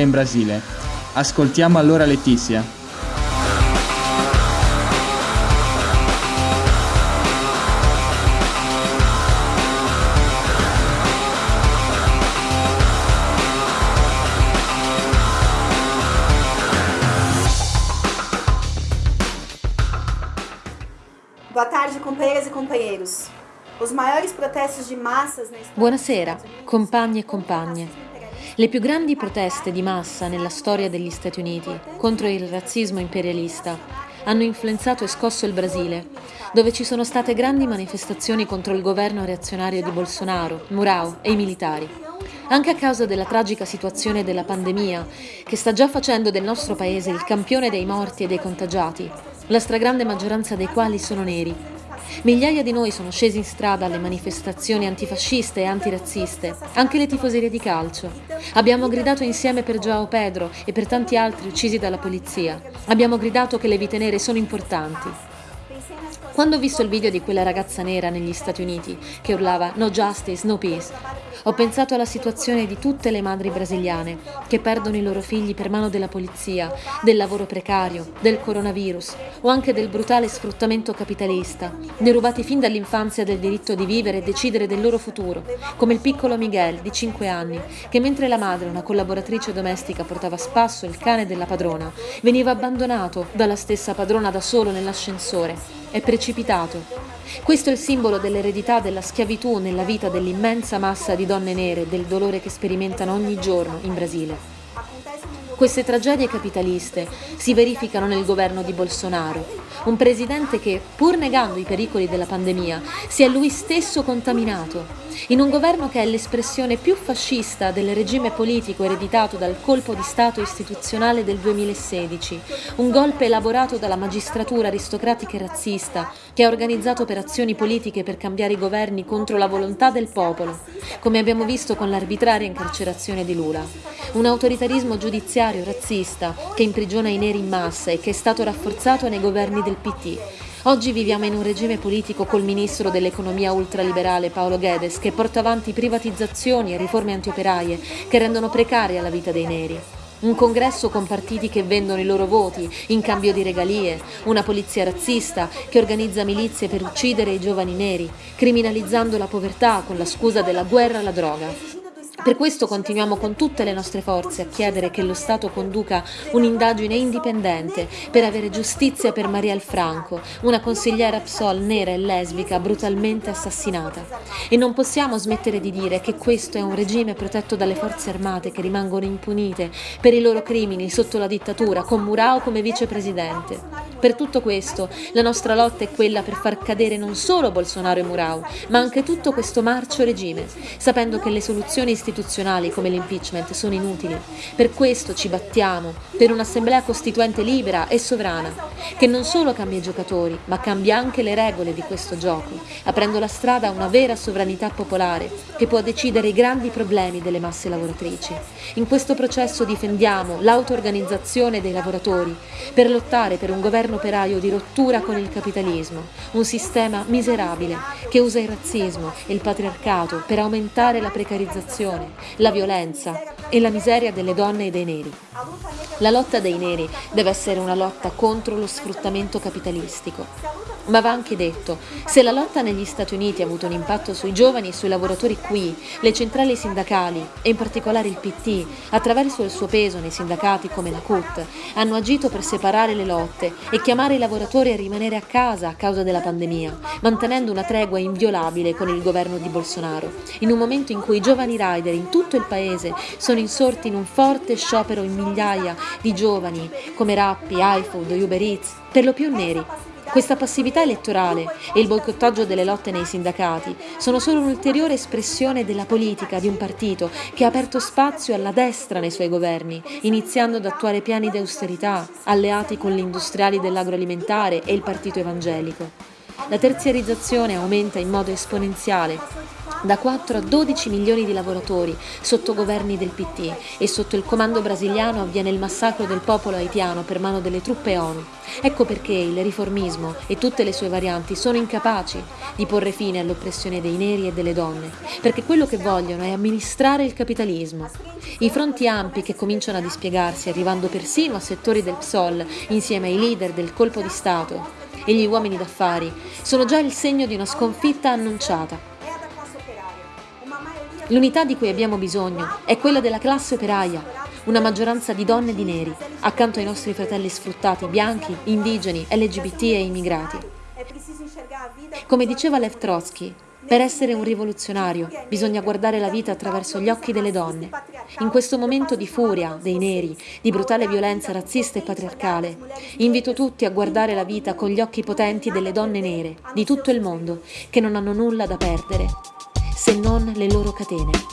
in Brasile. Ascoltiamo allora Letizia. Boa tarde, companheiras e companheiros. Os maiores protestos de massas na Buonasera, compagni e compagne. Le più grandi proteste di massa nella storia degli Stati Uniti contro il razzismo imperialista hanno influenzato e scosso il Brasile, dove ci sono state grandi manifestazioni contro il governo reazionario di Bolsonaro, Murao e i militari. Anche a causa della tragica situazione della pandemia, che sta già facendo del nostro paese il campione dei morti e dei contagiati, la stragrande maggioranza dei quali sono neri, Migliaia di noi sono scesi in strada alle manifestazioni antifasciste e antirazziste, anche le tifoserie di calcio. Abbiamo gridato insieme per Joao Pedro e per tanti altri uccisi dalla polizia. Abbiamo gridato che le vite nere sono importanti. Quando ho visto il video di quella ragazza nera negli Stati Uniti che urlava No justice, no peace, ho pensato alla situazione di tutte le madri brasiliane che perdono i loro figli per mano della polizia, del lavoro precario, del coronavirus o anche del brutale sfruttamento capitalista, derubati fin dall'infanzia del diritto di vivere e decidere del loro futuro, come il piccolo Miguel di 5 anni, che mentre la madre, una collaboratrice domestica, portava a spasso il cane della padrona, veniva abbandonato dalla stessa padrona da solo nell'ascensore. È precipitato questo è il simbolo dell'eredità della schiavitù nella vita dell'immensa massa di donne nere del dolore che sperimentano ogni giorno in Brasile. Queste tragedie capitaliste si verificano nel governo di Bolsonaro, un presidente che, pur negando i pericoli della pandemia, si è lui stesso contaminato in un governo che è l'espressione più fascista del regime politico ereditato dal colpo di Stato istituzionale del 2016, un golpe elaborato dalla magistratura aristocratica e razzista che ha organizzato operazioni politiche per cambiare i governi contro la volontà del popolo, come abbiamo visto con l'arbitraria incarcerazione di Lula. Un autoritarismo giudiziario razzista che imprigiona i neri in massa e che è stato rafforzato nei governi del PT Oggi viviamo in un regime politico col ministro dell'economia ultraliberale Paolo Guedes che porta avanti privatizzazioni e riforme antioperaie che rendono precaria la vita dei neri. Un congresso con partiti che vendono i loro voti in cambio di regalie, una polizia razzista che organizza milizie per uccidere i giovani neri, criminalizzando la povertà con la scusa della guerra alla droga. Per questo continuiamo con tutte le nostre forze a chiedere che lo Stato conduca un'indagine indipendente per avere giustizia per Marielle Franco, una consigliera PSOL nera e lesbica brutalmente assassinata. E non possiamo smettere di dire che questo è un regime protetto dalle forze armate che rimangono impunite per i loro crimini sotto la dittatura, con Murao come vicepresidente. Per tutto questo, la nostra lotta è quella per far cadere non solo Bolsonaro e Murao, ma anche tutto questo marcio regime, sapendo che le soluzioni istituzionali come l'impeachment sono inutili. Per questo ci battiamo, per un'assemblea costituente libera e sovrana, che non solo cambia i giocatori, ma cambia anche le regole di questo gioco, aprendo la strada a una vera sovranità popolare che può decidere i grandi problemi delle masse lavoratrici. In questo processo difendiamo l'auto-organizzazione dei lavoratori per lottare per un governo operaio di rottura con il capitalismo, un sistema miserabile che usa il razzismo e il patriarcato per aumentare la precarizzazione la violenza e la miseria delle donne e dei neri. La lotta dei neri deve essere una lotta contro lo sfruttamento capitalistico. Ma va anche detto, se la lotta negli Stati Uniti ha avuto un impatto sui giovani e sui lavoratori qui, le centrali sindacali, e in particolare il PT, attraverso il suo peso nei sindacati come la CUT, hanno agito per separare le lotte e chiamare i lavoratori a rimanere a casa a causa della pandemia, mantenendo una tregua inviolabile con il governo di Bolsonaro, in un momento in cui i giovani rider in tutto il paese sono insorti in un forte sciopero in migliaia di giovani come Rappi, iFood, Uber Eats, per lo più neri, questa passività elettorale e il boicottaggio delle lotte nei sindacati sono solo un'ulteriore espressione della politica di un partito che ha aperto spazio alla destra nei suoi governi, iniziando ad attuare piani di austerità, alleati con gli industriali dell'agroalimentare e il partito evangelico. La terziarizzazione aumenta in modo esponenziale da 4 a 12 milioni di lavoratori sotto governi del PT e sotto il comando brasiliano avviene il massacro del popolo haitiano per mano delle truppe ONU. Ecco perché il riformismo e tutte le sue varianti sono incapaci di porre fine all'oppressione dei neri e delle donne, perché quello che vogliono è amministrare il capitalismo. I fronti ampi che cominciano a dispiegarsi, arrivando persino a settori del PSOL insieme ai leader del colpo di Stato e gli uomini d'affari, sono già il segno di una sconfitta annunciata. L'unità di cui abbiamo bisogno è quella della classe operaia, una maggioranza di donne e di neri, accanto ai nostri fratelli sfruttati, bianchi, indigeni, LGBT e immigrati. Come diceva Lev Trotsky, per essere un rivoluzionario bisogna guardare la vita attraverso gli occhi delle donne. In questo momento di furia dei neri, di brutale violenza razzista e patriarcale, invito tutti a guardare la vita con gli occhi potenti delle donne nere di tutto il mondo che non hanno nulla da perdere se non le loro catene.